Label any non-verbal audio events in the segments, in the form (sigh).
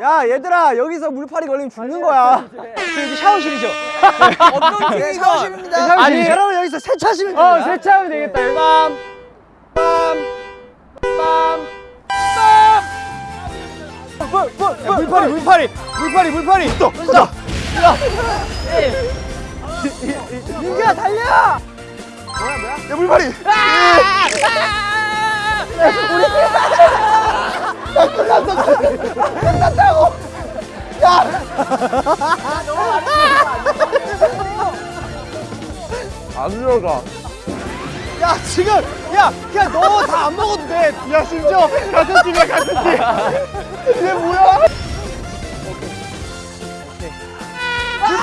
야 얘들아 여기서 물파리 걸리면 죽는 거야. 여기 샤워실이죠? (laughs) 어떤 네, 샤워실입니다. 아니, 여러분 여기서 세차하시면 어, 됩니다. 세차하면 되겠다. 여기. 야, 물파리 물파리 물파리 물파리. 또 또. 민규야 달려! 뭐야 뭐야? 야 물파리 안 들어가. 야 지금 야 그냥 너 다 안 먹어도 돼야 심지어 같은 팀이야 같은 팀. 이게 뭐야? 이게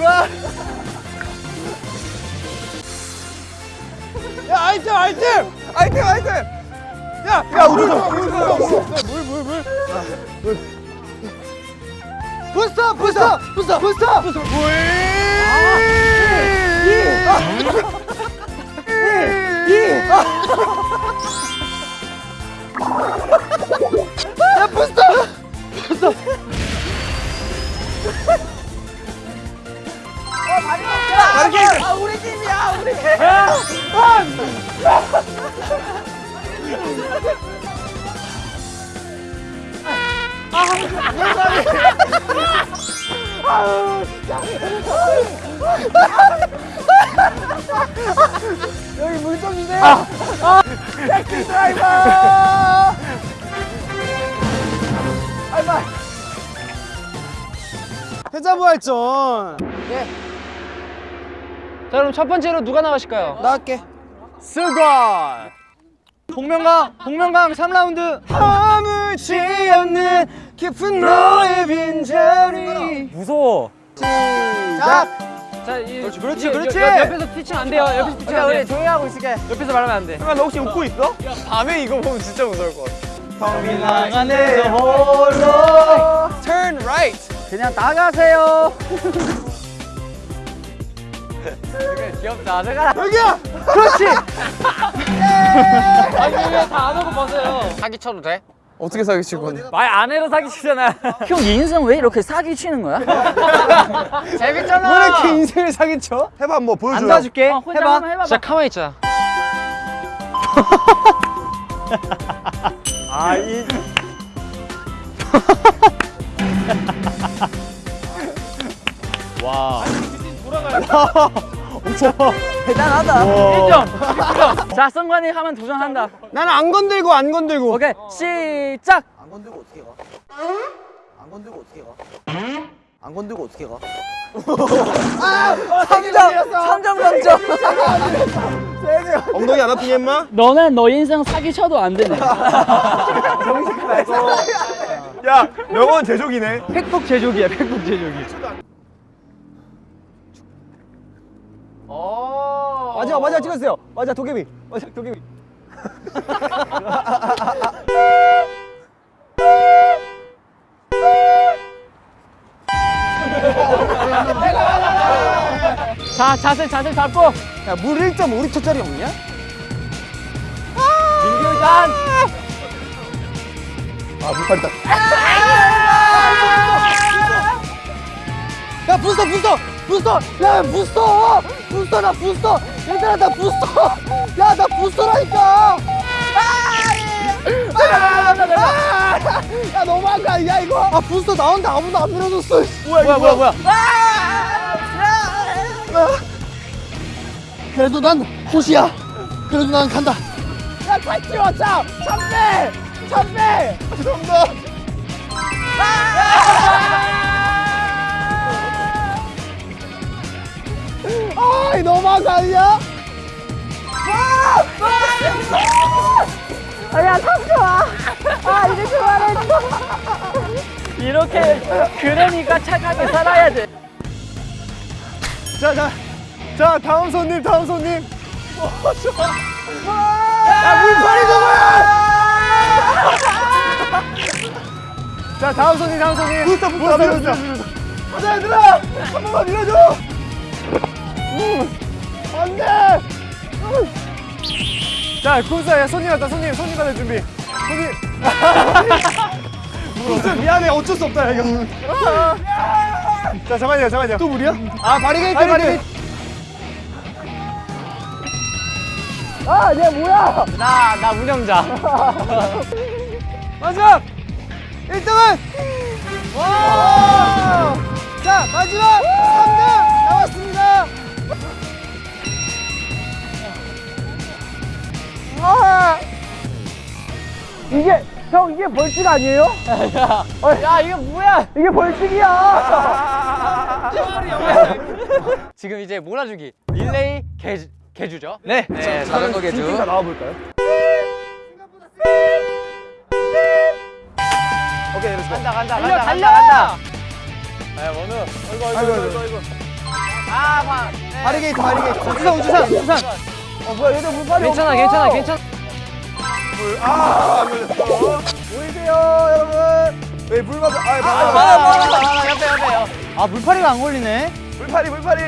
와 야 아이템 아이템! 아이템 아이템! 야야 물물물물물물. 부스터 부스터 부스터 부스터. 부스터 여기 물 좀 주세요 택시 드라이버 아이마 패자부활전 자, 그럼 첫 번째로 누가 나가실까요? 나갈게 스관! 복면강! 복면강 3라운드! 아무지 않는 깊은 너의 빈자리 무서워. 시작 자, 이, 그렇지, 그렇지, 이- 그렇지. 옆, 옆에서 티칭 안 돼요. 옆에서 티칭 안 돼. 조용히 하고 있을게 옆에서 말하면 안 돼. 너 혹시 웃고 있어? 밤에 이거 보면 진짜 무서울 것 같아 방 안에서 홀로 Turn right 그냥 나가세요. 귀엽다. 내가 여기야 그렇지. 아니 왜다안 하고 벗어요? 사기 쳐도 돼? 어떻게 사기칠 건데? 말 안 해도 사기 치잖아. 형 인생 왜 이렇게 사기 치는 거야? (laughs) 재밌잖아. 왜 이렇게 인생을 사기쳐? 해봐 한번 보여줘 안 도와줄게. 어, 혼자 해봐. 진짜 가만히 있자. (laughs) 아이 (laughs) 대단하다. 어. 1점. 자, 성관이 하면 도전한다. 나는 안 건들고 안 건들고 오케이, 시작. 안 건들고 어떻게 가? 안 건들고 어떻게 가? 안 건들고 어떻게 가? 3점, 3점 감점. 엉덩이 안 아프니 임마? 너는 너 인생 사기 쳐도 안 되네. 야 명언 제조기네 팩폭 제조기야. 팩폭 제조기. 찍었어요. 맞아 도깨비. 맞아 도깨비. 자, 자세, 자세 잡고. 야물 1.5리터짜리 없냐? 민규단. 아 물빨리다 야 부스터 부스터 부스터. 야 부스터. 부스터 나 부스터 얘들아 나 부스터. 야 나 부스터라니까. 아! 야 너무한 거 아니야 이거? 아 부스터 나온다. 아무도 안 밀어줬어. 뭐야 뭐야 뭐야? 뭐야. 그래도 난 호시야. 그래도 난 간다. 야 탈지 왔자 참배! 참배! 죄송합 니다 아, 이 너무한 거 아니야? 이렇게, 그러니까 착하게 살아야 돼. 자, 자, 자, 다음 손님, 다음 손님. 야 물파리 누구야? 자 다음 손님 다음 손님. 부스터 부스터 부스터. 가자 얘들아 한 번만 밀어줘. 음, 안돼. 자 군사 손님 왔다 손님 손님 받을 준비. 손님. (laughs) 무슨 미안해 어쩔 수 없다 이거. 자 잠깐만요 잠깐만요. 또 물이야? 아 바리게이트 바리게이트. 아, 얘 뭐야? 나, 나 운영자. (laughs) 마지막 1등은 와! 자 마지막 3등 아! 이게 형 이게 벌칙 아니에요? 야, 이거 뭐야? 이게 벌칙이야. (laughs) 지금 이제 몰아주기. 릴레이 계주, 계주죠? 네. 네, 자전거 계주. 나와 볼까요? 오케이, let's go. 간다, 간다, 달려, 간다, 달려! 간다, 간다. 아, 원우. 어이구, 어이구, 아이고, 어이구, 아이고. 어이구. 아, 봐. 바리게이트, 바리게이트. 우주상, 우주상, 우주상. 어, 뭐야, 얘들 물빨이 괜찮아, 없어. 괜찮아, 괜찮아. 아, 걸렸어. 보이세요, 여러분? 네, 물 맞아. 아, 아, 맞아, 많아, 많아, 많아. 옆에, 옆에요. 아 물파리가 안 걸리네. 물파리, 물파리.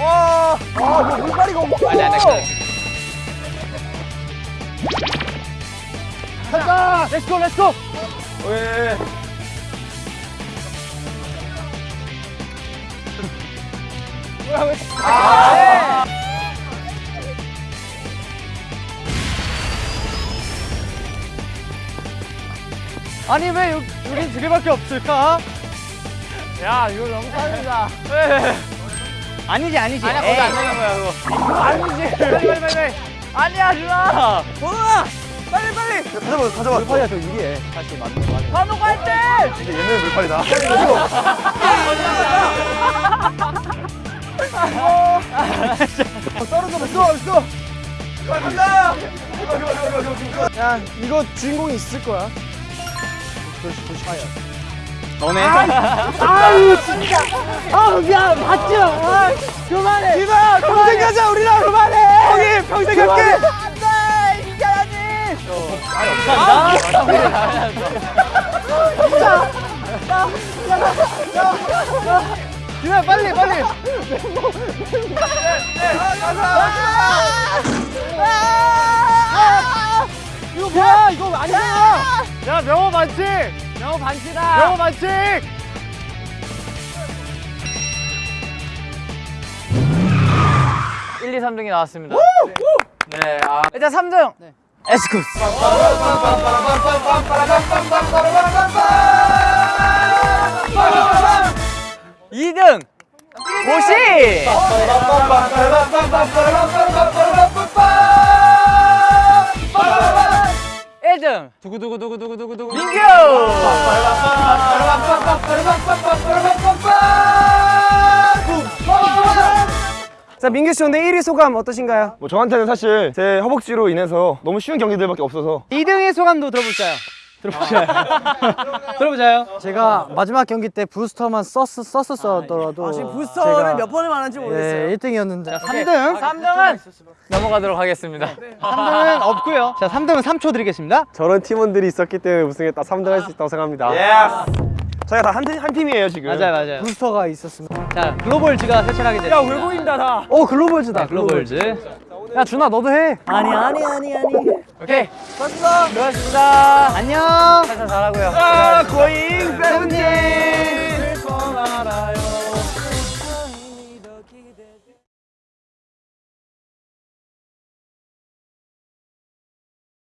와, 아, 뭐 물파리가 없어. 아니, 아니, 괜찮아. 간다. 렛츠고 렛츠고. 왜? 아, 아니 왜 여, 여기 두 개밖에 없을까? 야, 이거 너무 빠르다. 아니지 아니지. 아니야, 거기 안 되는 거야, 그거. 아니지. 빨리, 빨리, 빨리, 빨리. 아니야, 준아. bon우야, 빨리, 빨리. 가져봐, 가져봐. 물파리야, 저 유리해. 반복 할 때. 이제 얘는 물파리다. 떨어져 있어 있어 간다 야 이거 주인공이 있을 거야 너네. 아유 진짜. 아우 미안 맞지 마 그만해. 디바 평생 가자 우리랑. 그만해. 형이 평생 갈게. 안돼 이겨야지 디바 빨리 빨리. 이거 뭐야 이거 아니잖아 야 명호 반칙 영어 반치다. 명호 반칙 1, 2, 3등이 나왔습니다. 네, 아. 일단 3등. 에스쿠스. 이등 보시. 일등 두구두구두구두구두구 민규. 자 민규 씨 오늘 1위 소감 어떠신가요? 뭐 저한테는 사실 제 허벅지로 인해서 너무 쉬운 경기들밖에 없어서 2등의 소감도 들어볼까요? 들어보자요. (laughs) 들어보자요. 제가 마지막 경기 때 부스터만 썼, 썼었더라도 지금 부스터를 몇 번을 말하는지 예, 모르겠어요. 1등이었는데 3등. 3등은 넘어가도록 하겠습니다. (laughs) 3등은 없고요. 자, 3등은 3초 드리겠습니다. 저런 팀원들이 있었기 때문에 우승했다 3등 할 수 있다고 생각합니다 저희가 다한 한 팀이에요 지금 맞아요, 맞아요. 부스터가 있었습니다 자, 글로벌즈가 세차하게 됐습니다. 왜 보인다 다. 어 글로벌즈다 글로벌즈. 야 준아 너도 해 아니 아니 아니 아니. 오케이. 고맙습니다. 고맙습니다. 안녕. 살살 잘하고요. 아 고잉 세븐틴